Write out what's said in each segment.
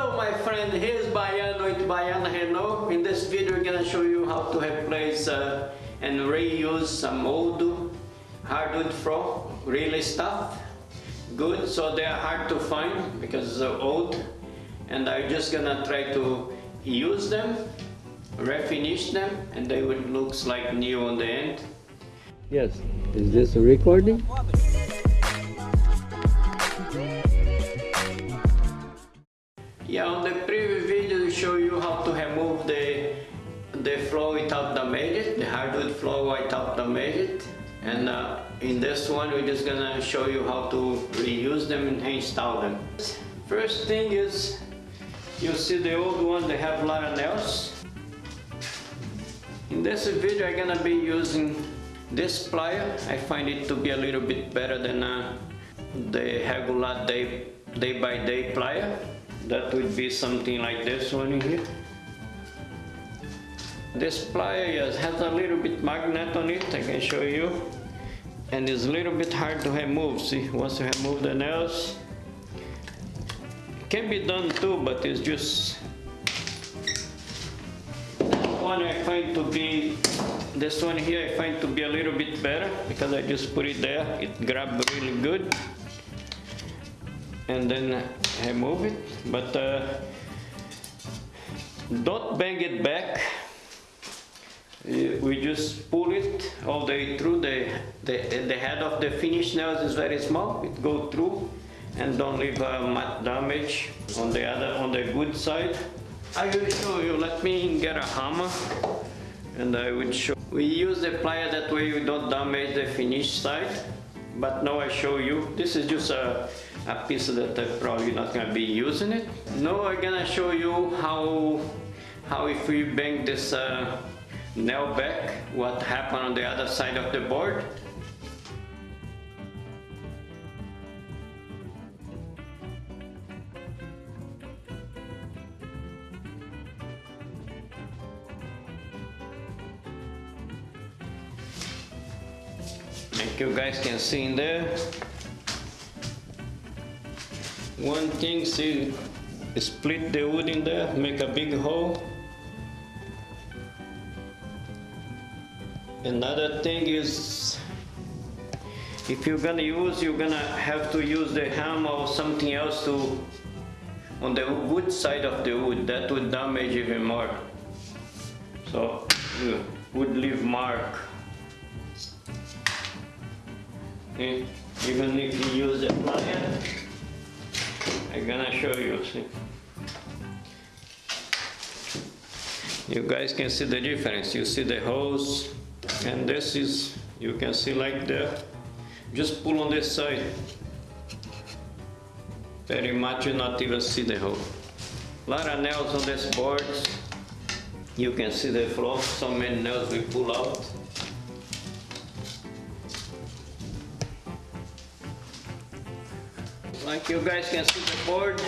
Hello my friend, here's Baiano with Baiano Renault. In this video I'm gonna show you how to replace uh, and reuse some old hardwood floor, really stuff. Good, so they are hard to find because they're old and I'm just gonna try to use them, refinish them and they would looks like new on the end. Yes, is this a recording? Yeah, on the previous video we show you how to remove the the floor without damage it, the hardwood floor without damage it. And uh, in this one we're just gonna show you how to reuse them and install them. First thing is, you see the old one, they have a lot of nails. In this video I'm gonna be using this plier. I find it to be a little bit better than uh, the regular day, day by day plier that would be something like this one here. This plier has a little bit magnet on it I can show you. And it's a little bit hard to remove see once you remove the nails. Can be done too but it's just one I find to be this one here I find to be a little bit better because I just put it there. It grabs really good and then remove it but uh, don't bang it back. We just pull it all the way through. The, the the head of the finish nails is very small. It go through and don't leave uh, much damage on the other on the good side. I will show you. Let me get a hammer and I will show. We use the plier that way. We don't damage the finish side but now I show you. This is just a a piece that I'm probably not gonna be using it. Now I'm gonna show you how how if we bang this uh, nail back, what happened on the other side of the board. Like you guys can see in there, one thing, see, split the wood in there, make a big hole. Another thing is, if you're gonna use, you're gonna have to use the hammer or something else to, on the wood side of the wood, that would damage even more. So, would leave mark. Okay. Even if you use a plier, gonna show you, see. You guys can see the difference. You see the hose and this is, you can see like that. Just pull on this side. Very much you not even see the hole. A lot of nails on this board. You can see the floor, so many nails we pull out. Like you guys can see the board.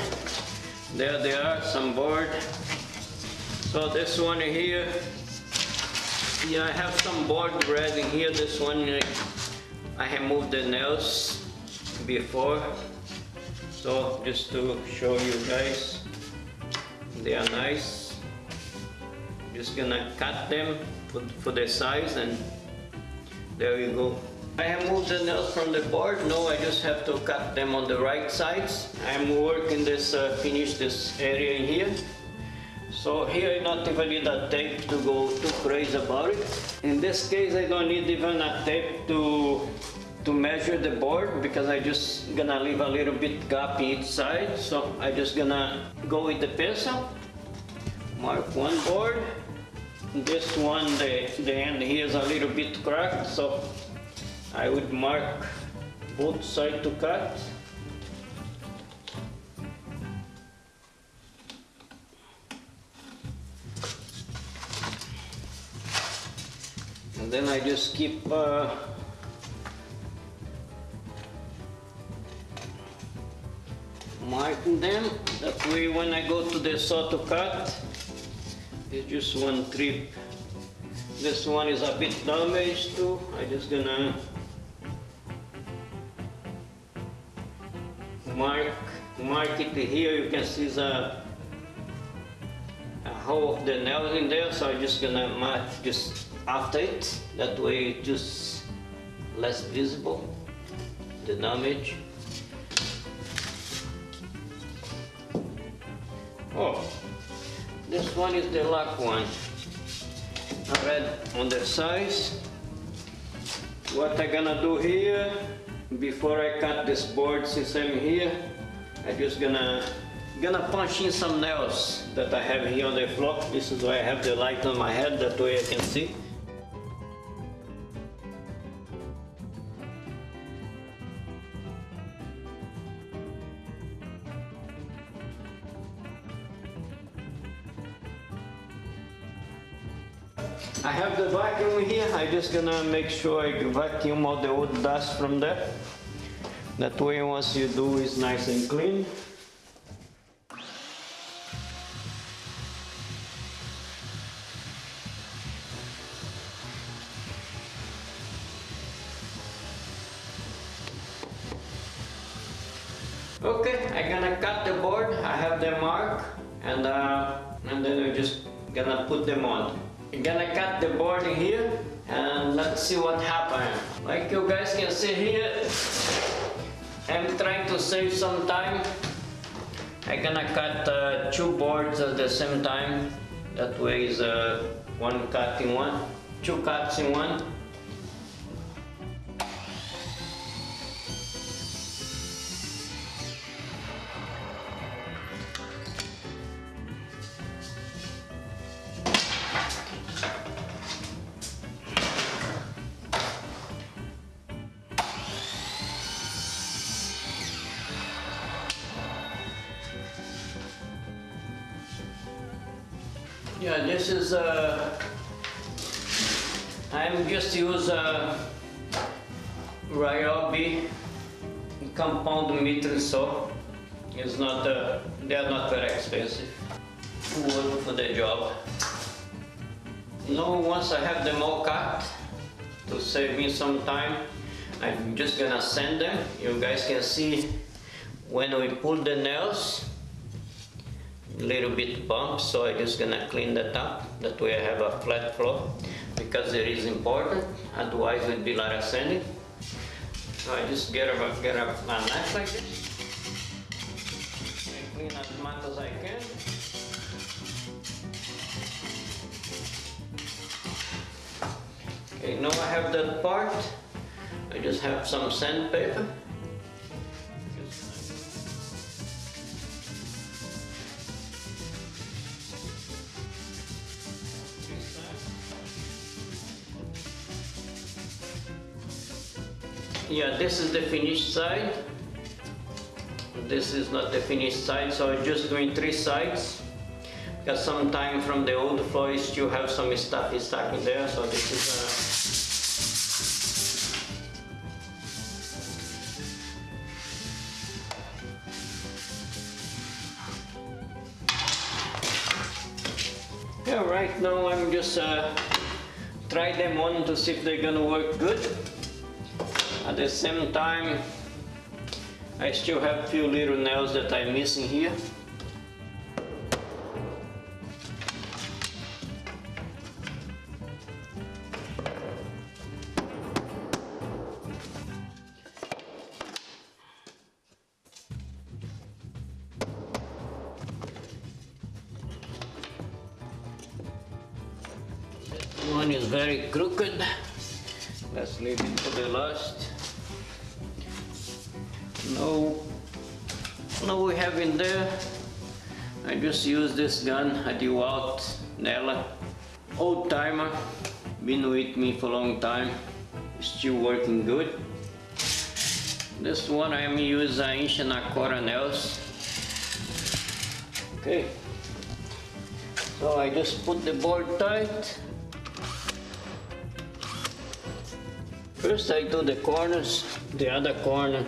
There they are some board. So this one here yeah I have some board ready here. This one I have removed the nails before. So just to show you guys they are nice. Just gonna cut them for, for the size and there you go I have moved the nails from the board. No, I just have to cut them on the right sides. I'm working this, uh, finish this area here. So here I not even need a tape to go too crazy about it. In this case, I don't need even a tape to to measure the board because I just gonna leave a little bit gap each side. So I just gonna go with the pencil, mark one board. This one, the, the end here is a little bit cracked, so I would mark both sides to cut. And then I just keep uh, marking them. That way when I go to the saw to cut, it's just one trip. This one is a bit damaged too. I just gonna here you can see the uh, hole of the nail in there, so I'm just gonna mark just after it. That way just less visible, the damage. Oh, this one is the lock one. I read on the size. What I'm gonna do here, before I cut this board since I'm here, I just gonna gonna punch in some nails that I have here on the floor. This is why I have the light on my head, that way I can see. I have the vacuum here, I'm just gonna make sure I vacuum all the old dust from there. That way once you do it's nice and clean. Okay, I'm gonna cut the board. I have the mark and uh, and then we're just gonna put them on. I'm gonna cut the board here and let's see what happens. Like you guys can see here, I'm trying to save some time. I'm gonna cut uh, two boards at the same time. That way is uh, one cut in one, two cuts in one. Yeah, this is uh, I'm just use uh, Ryobi compound miter saw. It's not uh, they are not very expensive. Work for the job. Now once I have them all cut to save me some time, I'm just gonna sand them. You guys can see when we pull the nails little bit bump so I'm just gonna clean that up that way I have a flat floor because it is important otherwise it would be a lot of sanding so I just get a, get a, a knife like this. And clean as much as I can. Okay now I have that part. I just have some sandpaper Yeah, this is the finished side. This is not the finished side, so I'm just doing three sides. Because sometimes from the old floor you have some stuff stuck in there, so this is uh, Yeah, right now I'm just uh, try them on to see if they're gonna work good. At the same time, I still have a few little nails that I'm missing here. One is very crooked. Let's leave it for the last. Now, now we have in there, I just use this gun, a DeWalt nailer. Old timer, been with me for a long time, still working good. This one I'm using inch uh, and a quarter nails. Okay, so I just put the board tight. First I do the corners, the other corner.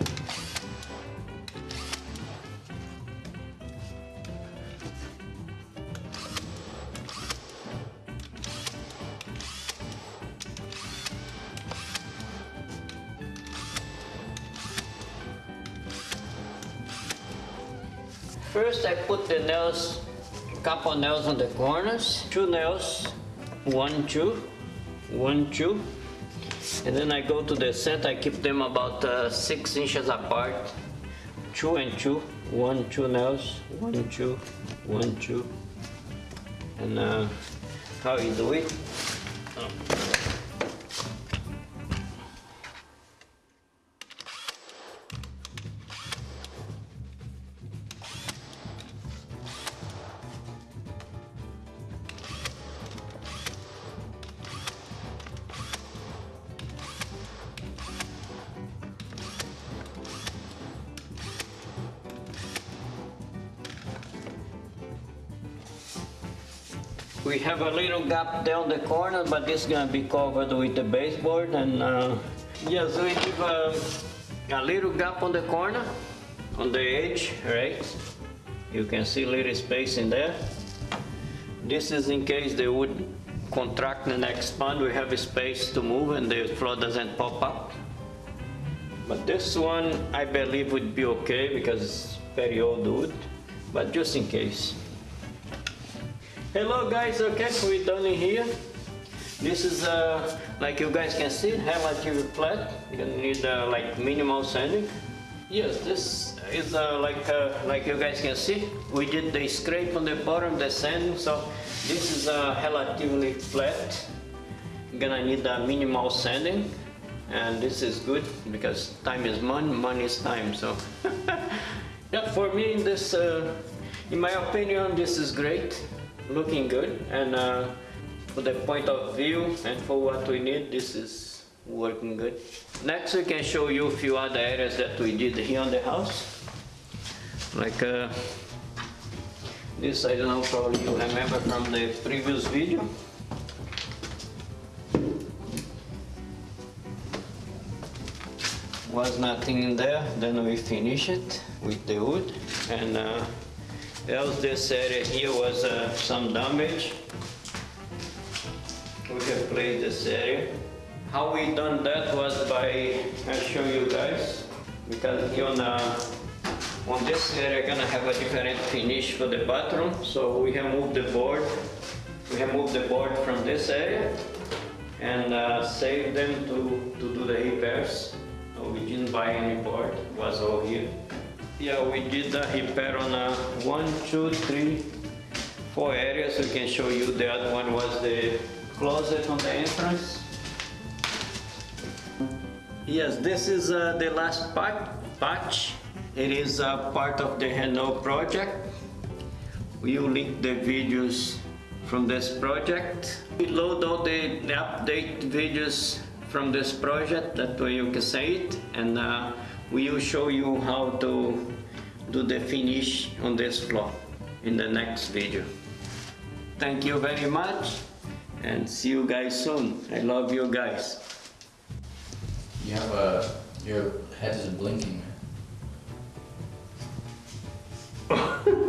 First I put the nails couple nails on the corners, two nails, one, two, one, two. And then I go to the center, I keep them about uh, six inches apart. Two and two, one, two nails, one, two, one, two. And uh, how you do it? We have a little gap down the corner, but this gonna be covered with the baseboard and uh, yes, we give a, a little gap on the corner, on the edge, right? You can see little space in there. This is in case the wood contract and expand, we have space to move and the floor doesn't pop up. But this one, I believe would be okay because it's very old wood, but just in case. Hello guys, okay, we're done here. This is, uh, like you guys can see, relatively flat. You gonna need uh, like minimal sanding. Yes, this is uh, like, uh, like you guys can see, we did the scrape on the bottom, the sanding, so this is uh, relatively flat. Gonna need a minimal sanding, and this is good because time is money, money is time, so. yeah, for me, in this, uh, in my opinion, this is great looking good and uh, for the point of view and for what we need this is working good. Next we can show you a few other areas that we did here on the house. Like uh, this I don't know probably you remember from the previous video. Was nothing in there. Then we finish it with the wood and uh, else this area here was uh, some damage. We have placed this area. How we done that was by, I'll show you guys, because here on, uh, on this area gonna have a different finish for the bathroom, so we have moved the board, we have moved the board from this area and uh, saved them to, to do the repairs. So we didn't buy any board, it was all here. Yeah, we did the repair on uh, one, two, three, four areas. We can show you the other one was the closet on the entrance. Yes, this is uh, the last part, patch. It is uh, part of the Renault project. We will link the videos from this project. We load all the, the update videos from this project, that way you can see it. And uh, we will show you how to do the finish on this floor in the next video. Thank you very much and see you guys soon. I love you guys. You have a, your head is blinking.